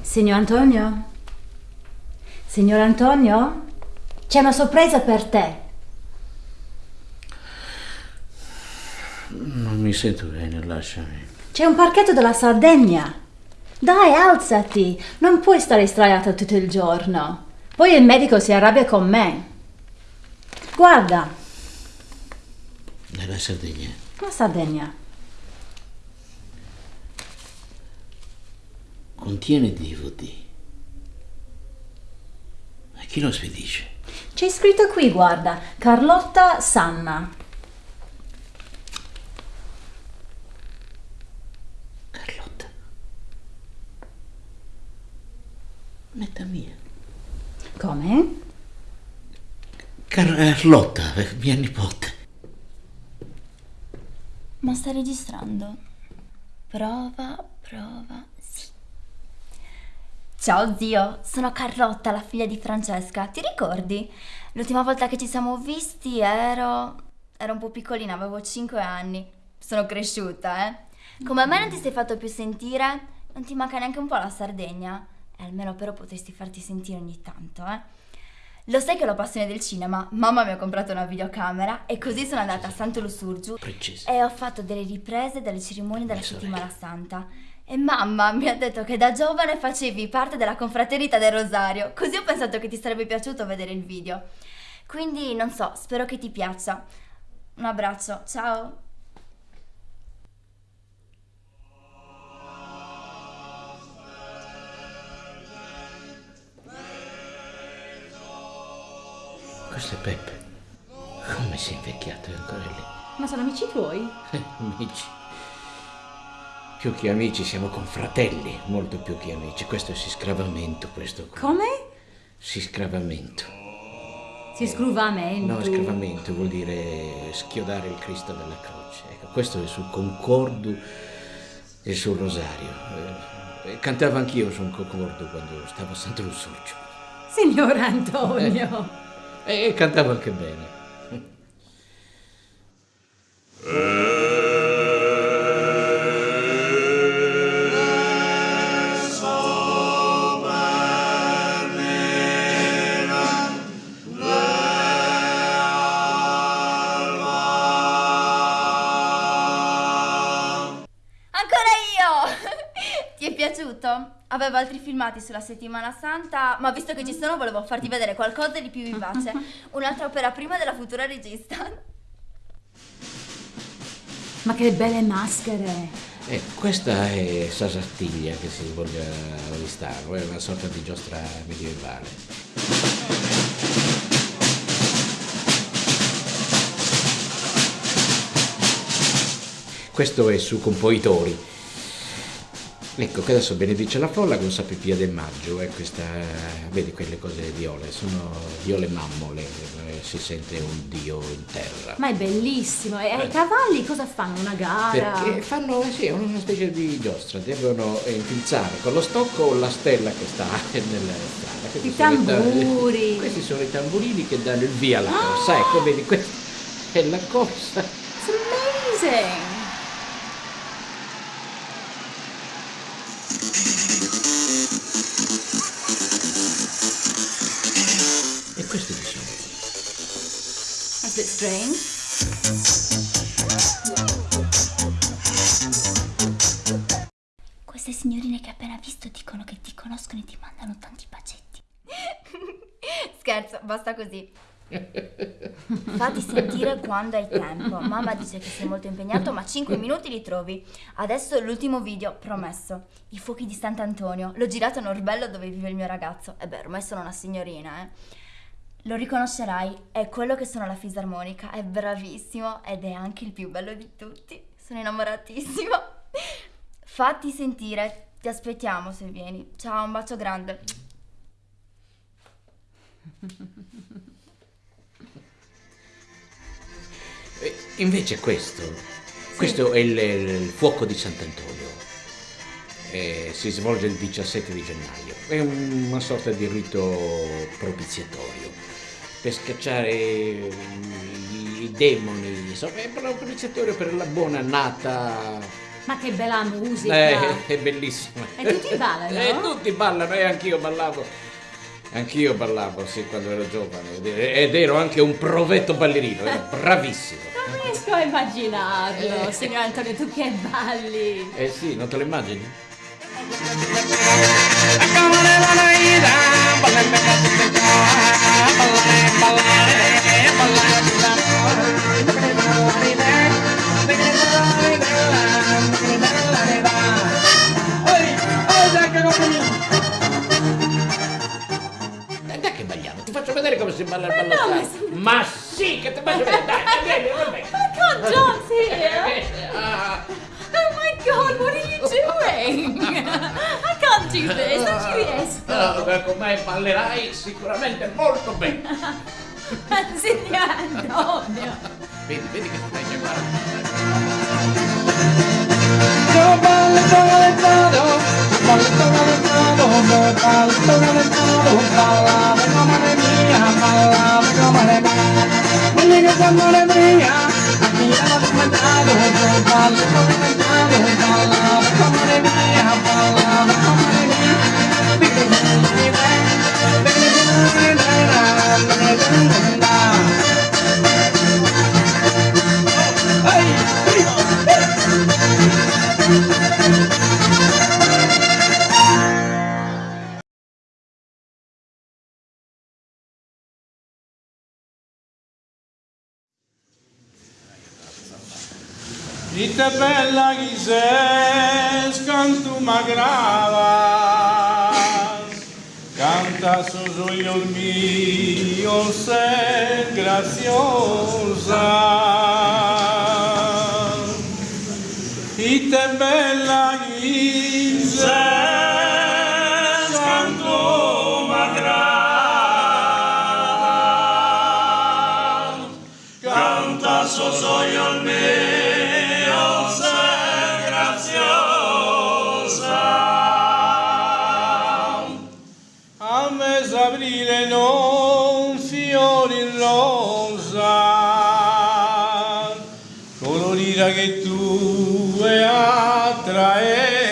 Signor Antonio? Signor Antonio? C'è una sorpresa per te. Non mi sento bene, lasciami. C'è un parchetto della Sardegna. Dai, alzati. Non puoi stare sdraiato tutto il giorno. Poi il medico si arrabbia con me. Guarda, Nella Sardegna. la Sardegna. Contiene DVD. A chi lo spedisce? C'è scritto qui, guarda, Carlotta Sanna. Carlotta. Netta mia. Come? Carlotta, eh, mia nipote. Ma sta registrando? Prova, prova. Ciao zio, sono Carlotta, la figlia di Francesca. Ti ricordi? L'ultima volta che ci siamo visti ero... ero un po' piccolina, avevo 5 anni. Sono cresciuta, eh. Come a me non ti sei fatto più sentire, non ti manca neanche un po' la Sardegna? E almeno però potresti farti sentire ogni tanto, eh. Lo sai che ho la passione del cinema? Mamma mi ha comprato una videocamera e così sono andata a Santo Lussurgiu Princesa. e ho fatto delle riprese delle cerimonie della settimana santa. E mamma mi ha detto che da giovane facevi parte della confraternita del Rosario, così ho pensato che ti sarebbe piaciuto vedere il video. Quindi non so, spero che ti piaccia. Un abbraccio, ciao! Questo è Peppe. Come si è invecchiato è ancora lì? Ma sono amici tuoi? Eh, amici. Più che amici, siamo confratelli, molto più che amici. Questo è siscravamento, questo qua. Come? Siscravamento. Si scruvamento. No, scravamento vuol dire schiodare il Cristo dalla croce. Ecco, questo è sul concordo e sul rosario. Eh, eh, cantavo anch'io sul concordo quando stavo a Santo Lussurgio. Signor Antonio. E cantavo anche bene. Ancora piaciuto? Avevo altri filmati sulla settimana santa, ma visto che ci sono volevo farti vedere qualcosa di più vivace. Un'altra opera prima della futura regista. Ma che belle maschere. Eh, questa è Sasattiglia che si svolge a Oristano, è una sorta di giostra medievale. Questo è su Compoitori. Ecco che adesso benedice la folla con Sapipia del Maggio e questa, vedi quelle cose viole, sono viole mammole, eh, si sente un dio in terra. Ma è bellissimo. E i cavalli cosa fanno? Una gara? Perché fanno eh sì, una specie di giostra, devono eh, infilzare con lo stocco la stella che sta nella strada. Questi I sono i tamburi. Questi sono i tamburini che danno il via alla corsa. Ecco, vedi, questa è la corsa. It's amazing. E questi chi sono? A bit strange. Queste signorine che hai appena visto dicono che ti conoscono e ti mandano tanti bacetti. Scherzo, basta così. Fatti sentire quando hai tempo. Mamma dice che sei molto impegnato, ma 5 minuti li trovi. Adesso l'ultimo video, promesso. I fuochi di Sant'Antonio. L'ho girato a Norbello dove vive il mio ragazzo. E beh, ormai sono una signorina, eh. Lo riconoscerai, è quello che suona la fisarmonica, è bravissimo ed è anche il più bello di tutti. Sono innamoratissimo. Fatti sentire, ti aspettiamo se vieni. Ciao, un bacio grande. E invece questo, questo è il, il fuoco di Sant'Antonio. Eh, si svolge il 17 di gennaio. È una sorta di rito propiziatorio. per scacciare i, i demoni, insomma, è proprio per la buona annata. Ma che bella musica! Eh, è bellissima. E tutti ballano? E tutti ballano, e anch'io ballavo. Anch'io ballavo, sì, quando ero giovane. Ed ero anche un provetto ballerino, ero bravissimo. Non riesco a immaginarlo, signor Antonio, tu che balli. Eh sì, non te lo immagini? Balla il ballo no, ma, ma sì, che ti faccio vedere, dai, vieni, vabbè. My God, John's here! Ah, Oh my God, what are you doing? I can't do this, non ci riesco. no, con me ballerai sicuramente molto bene. Signor Antonio. Vedi, vedi che stai guarda. Mia. Digli che siamo le mia, a Ite bella chi sei, canto m'aggrava, canta su il mio, sei graziosa. Ite bella chi sei, canto m'aggrava, rosa, colorita che tu è attraente.